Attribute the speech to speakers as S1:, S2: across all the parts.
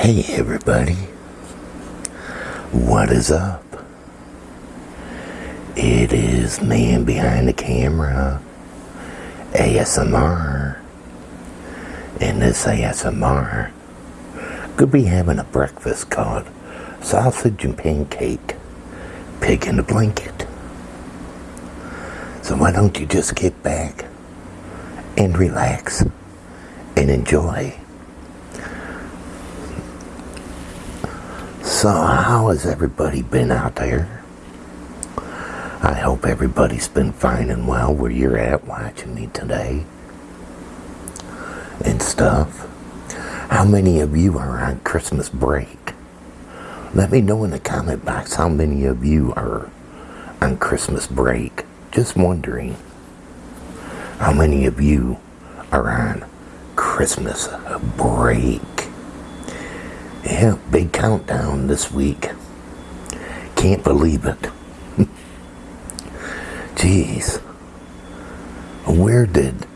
S1: Hey everybody, what is up? It is man behind the camera, ASMR, and this ASMR could be having a breakfast called sausage and pancake, pig in a blanket. So why don't you just get back and relax and enjoy So, how has everybody been out there? I hope everybody's been fine and well where you're at watching me today and stuff. How many of you are on Christmas break? Let me know in the comment box how many of you are on Christmas break. Just wondering how many of you are on Christmas break. Yeah, big countdown this week. Can't believe it. Jeez. Where did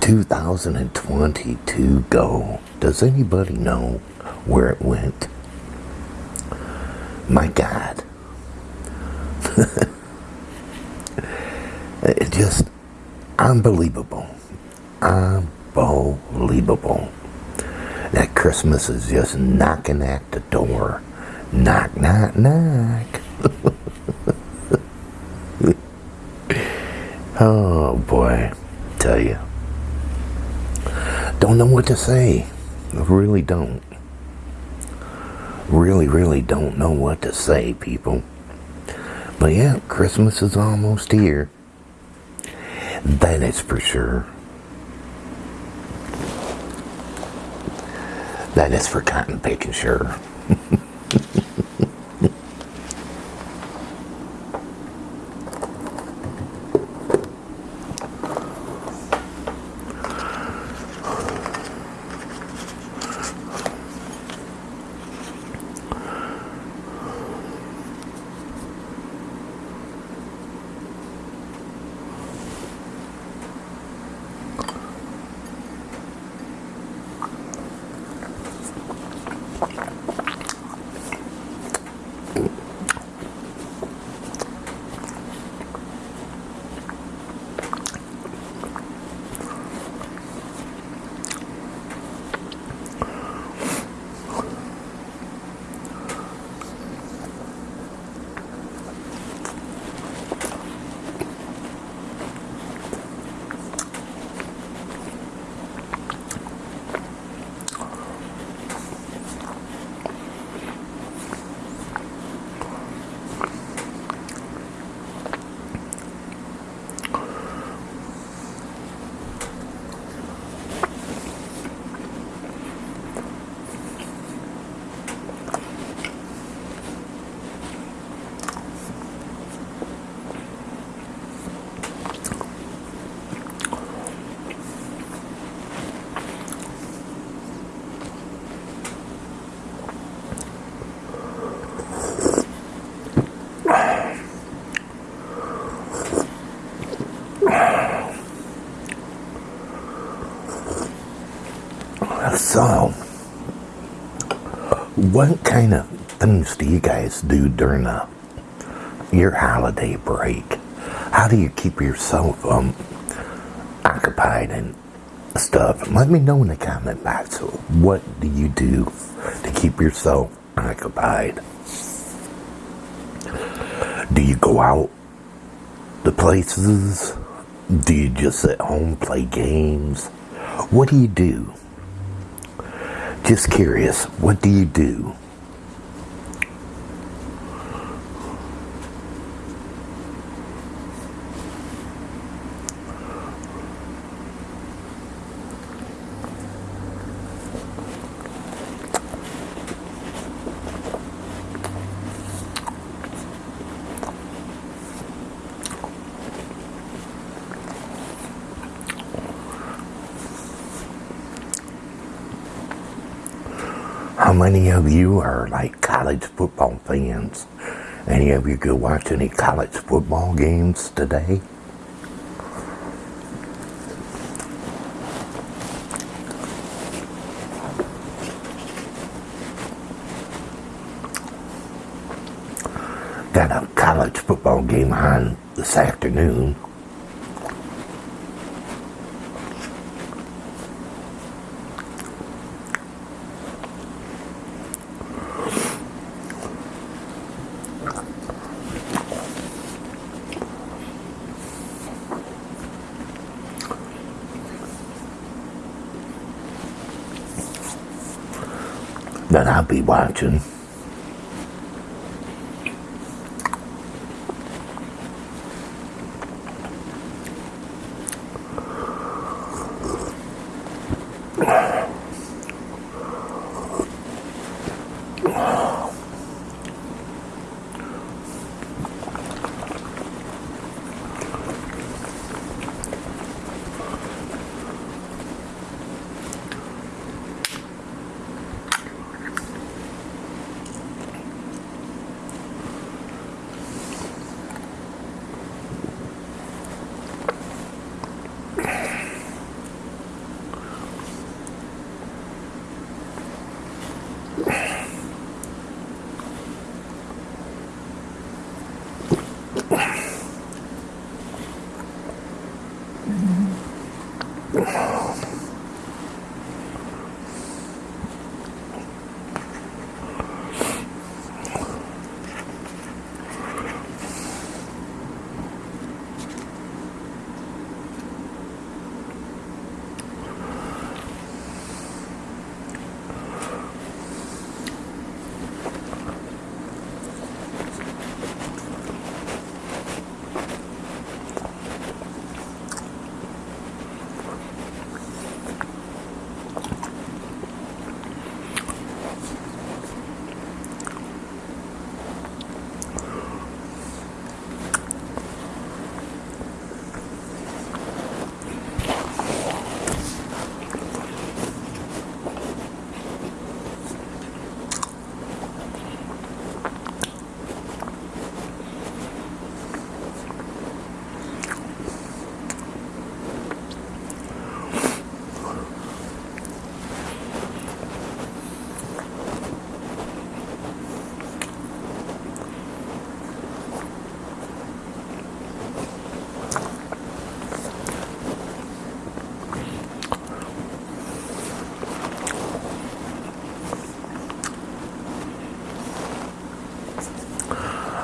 S1: 2022 go? Does anybody know where it went? My God. it's just unbelievable. Unbelievable that Christmas is just knocking at the door. Knock, knock, knock. oh boy, tell you. Don't know what to say. Really don't. Really, really don't know what to say, people. But yeah, Christmas is almost here. That is for sure. That is for cotton picking, sure. So, what kind of things do you guys do during the, your holiday break? How do you keep yourself um, occupied and stuff? Let me know in the comment box. What do you do to keep yourself occupied? Do you go out to places? Do you just sit home, play games? What do you do? Just curious, what do you do? many of you are like college football fans? Any of you go watch any college football games today? Got a college football game on this afternoon. That I'll be watching.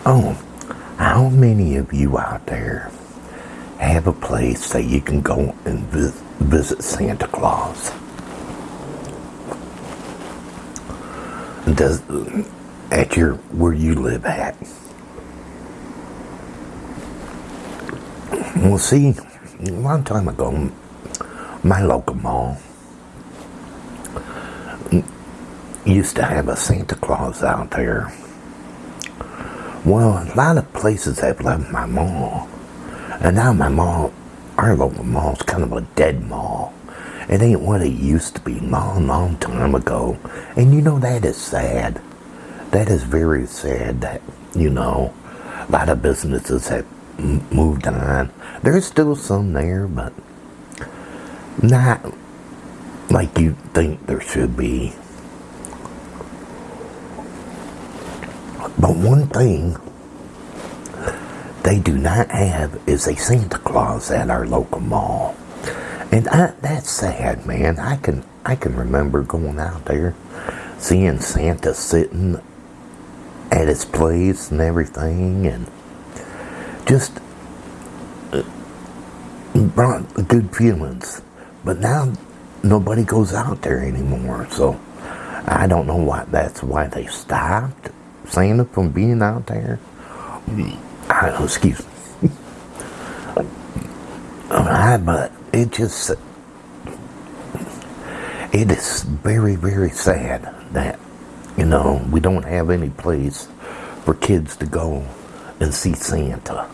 S1: Oh, how many of you out there have a place that you can go and visit Santa Claus? Does at your where you live at? Well, see, a long time ago, my local mall used to have a Santa Claus out there well, a lot of places have left my mall. And now my mall, our local mall is kind of a dead mall. It ain't what it used to be long, long time ago. And you know, that is sad. That is very sad that, you know, a lot of businesses have moved on. There's still some there, but not like you think there should be. But one thing they do not have is a Santa Claus at our local mall. And I, that's sad, man. I can I can remember going out there, seeing Santa sitting at his place and everything, and just uh, brought good feelings. But now nobody goes out there anymore, so I don't know why. That's why they stopped Santa from being out there. I, excuse me. Oh, I, but it just, it is very, very sad that, you know, we don't have any place for kids to go and see Santa.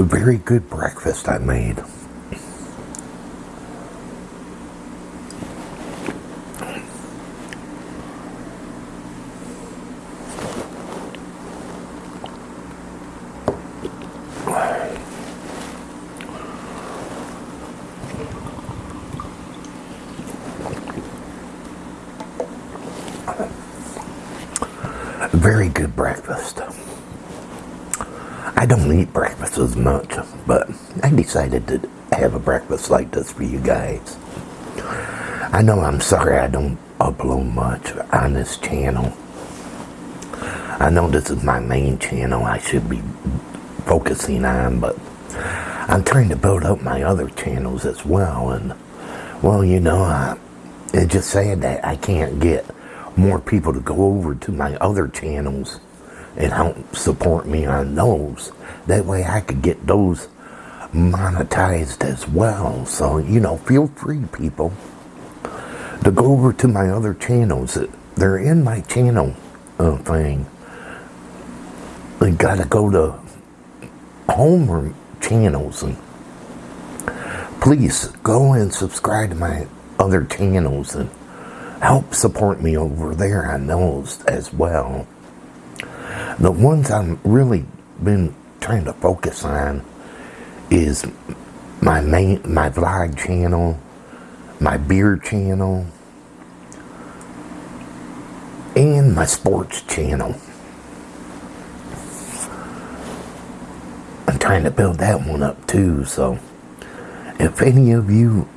S1: A very good breakfast I made. very good breakfast. I don't eat breakfast as much, but I decided to have a breakfast like this for you guys. I know I'm sorry I don't upload much on this channel. I know this is my main channel I should be focusing on, but I'm trying to build up my other channels as well, and well, you know, I, it's just sad that I can't get more people to go over to my other channels and help support me on those. That way I could get those monetized as well. So, you know, feel free, people, to go over to my other channels. They're in my channel uh, thing. You gotta go to home channels and please go and subscribe to my other channels and help support me over there on those as well. The ones I'm really been trying to focus on is my main my vlog channel, my beer channel, and my sports channel. I'm trying to build that one up too, so if any of you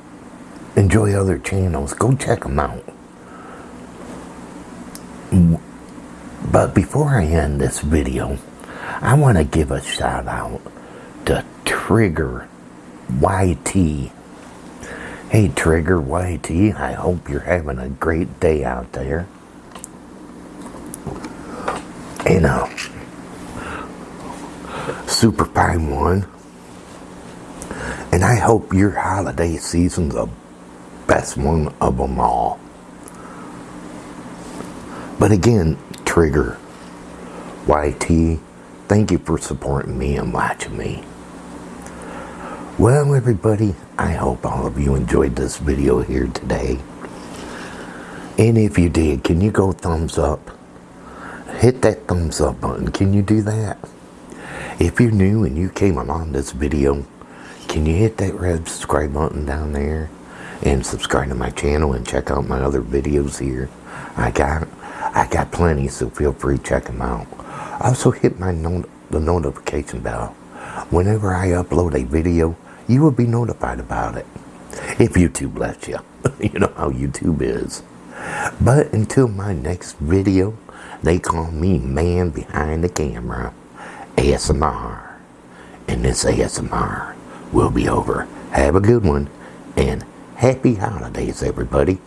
S1: enjoy other channels, go check them out. But before I end this video, I want to give a shout out to Trigger YT. Hey Trigger YT, I hope you're having a great day out there. And uh, Super Fine One. And I hope your holiday season's the best one of them all. But again, Trigger YT, thank you for supporting me and watching me. Well, everybody, I hope all of you enjoyed this video here today. And if you did, can you go thumbs up? Hit that thumbs up button. Can you do that? If you're new and you came along this video, can you hit that red subscribe button down there? And subscribe to my channel and check out my other videos here. I got I got plenty, so feel free to check them out. Also hit my not the notification bell. Whenever I upload a video, you will be notified about it. If YouTube lets you. you know how YouTube is. But until my next video, they call me man behind the camera, ASMR. And this ASMR will be over. Have a good one, and happy holidays, everybody.